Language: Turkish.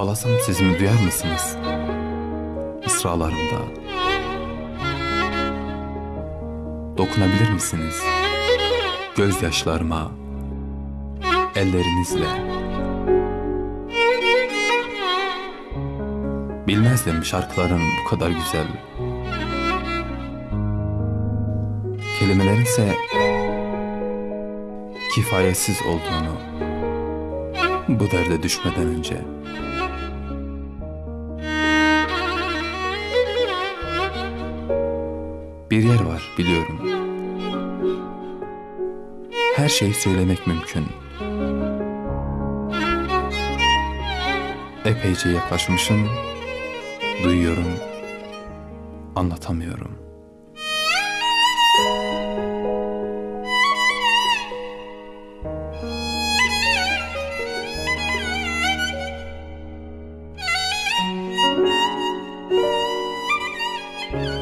Ağlasam sesimi duyar mısınız? Mısralarımda. Dokunabilir misiniz? Gözyaşlarıma, ellerinizle. Bilmezdim şarkıların bu kadar güzel. Kelimelerin ise kifayetsiz olduğunu bu derde düşmeden önce. bir yer var biliyorum. Her şeyi söylemek mümkün. Epeyce yaklaşmışım, duyuyorum, anlatamıyorum. Müzik